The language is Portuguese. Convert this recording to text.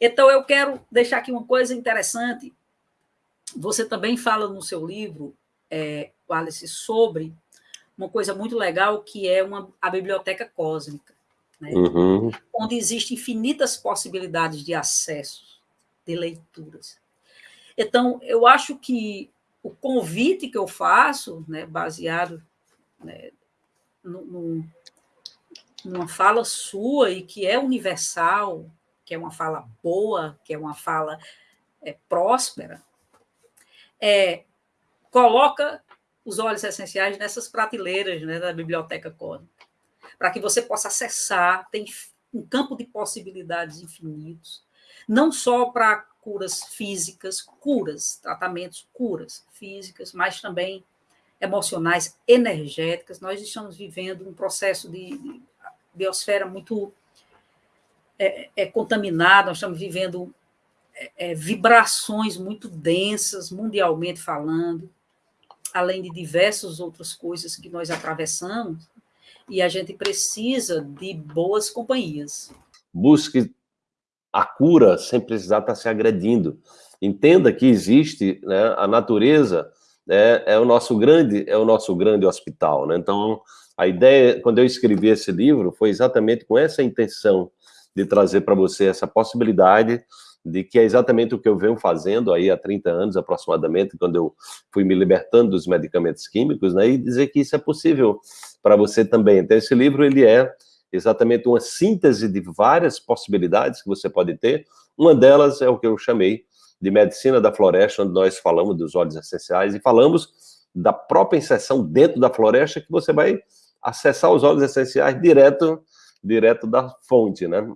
Então, eu quero deixar aqui uma coisa interessante. Você também fala no seu livro, é, Wallace, sobre uma coisa muito legal que é uma, a biblioteca cósmica, né? uhum. onde existem infinitas possibilidades de acesso, de leituras. Então, eu acho que o convite que eu faço, né, baseado né, no, no, numa fala sua e que é universal, que é uma fala boa, que é uma fala é, próspera, é, coloca os óleos essenciais nessas prateleiras né, da biblioteca cósmica, para que você possa acessar, tem um campo de possibilidades infinitos, não só para curas físicas, curas, tratamentos, curas físicas, mas também emocionais, energéticas. Nós estamos vivendo um processo de biosfera muito é, é, contaminado, nós estamos vivendo é, é, vibrações muito densas, mundialmente falando, além de diversas outras coisas que nós atravessamos, e a gente precisa de boas companhias. Busque a cura sem precisar estar se agredindo. Entenda que existe né, a natureza né, é o nosso grande é o nosso grande hospital. Né? Então a ideia quando eu escrevi esse livro foi exatamente com essa intenção de trazer para você essa possibilidade de que é exatamente o que eu venho fazendo aí há 30 anos aproximadamente, quando eu fui me libertando dos medicamentos químicos, né, e dizer que isso é possível para você também. Então, esse livro, ele é exatamente uma síntese de várias possibilidades que você pode ter, uma delas é o que eu chamei de medicina da floresta, onde nós falamos dos óleos essenciais e falamos da própria inserção dentro da floresta, que você vai acessar os óleos essenciais direto, direto da fonte, né?